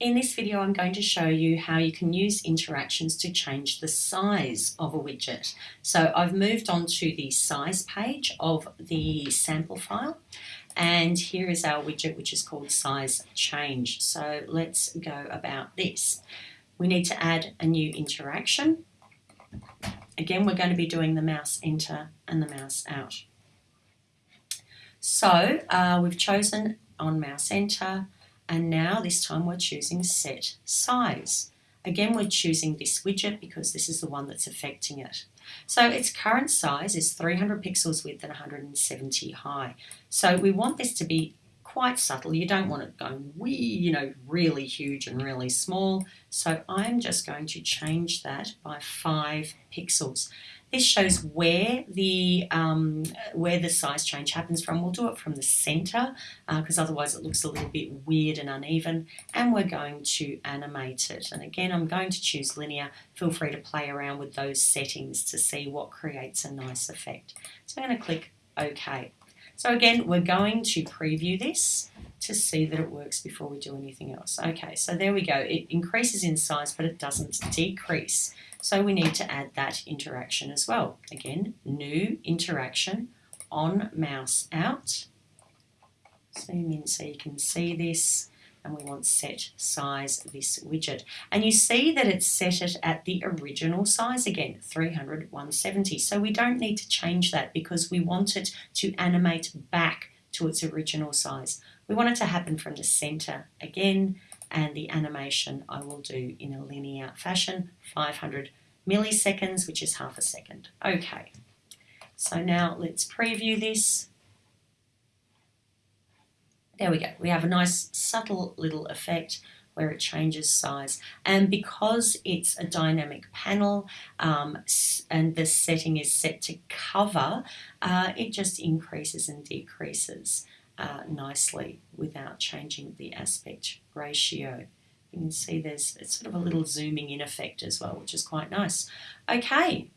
In this video I'm going to show you how you can use interactions to change the size of a widget. So I've moved on to the size page of the sample file and here is our widget which is called size change. So let's go about this. We need to add a new interaction. Again we're going to be doing the mouse enter and the mouse out. So uh, we've chosen on mouse enter and now this time we're choosing set size. Again, we're choosing this widget because this is the one that's affecting it. So its current size is 300 pixels width and 170 high. So we want this to be quite subtle. You don't want it going wee, you know, really huge and really small. So I'm just going to change that by five pixels. This shows where the um, where the size change happens from. We'll do it from the center because uh, otherwise it looks a little bit weird and uneven. And we're going to animate it. And again, I'm going to choose linear. Feel free to play around with those settings to see what creates a nice effect. So I'm going to click OK. So again, we're going to preview this to see that it works before we do anything else. Okay, so there we go. It increases in size, but it doesn't decrease. So we need to add that interaction as well. Again, new interaction on mouse out. Zoom in so you can see this and we want set size this widget. And you see that it's set it at the original size again, 300, 170. So we don't need to change that because we want it to animate back to its original size. We want it to happen from the center again and the animation I will do in a linear fashion, 500 milliseconds, which is half a second. Okay, so now let's preview this. There we go. We have a nice subtle little effect where it changes size. And because it's a dynamic panel um, and the setting is set to cover, uh, it just increases and decreases uh, nicely without changing the aspect ratio. You can see there's sort of a little zooming in effect as well, which is quite nice. Okay,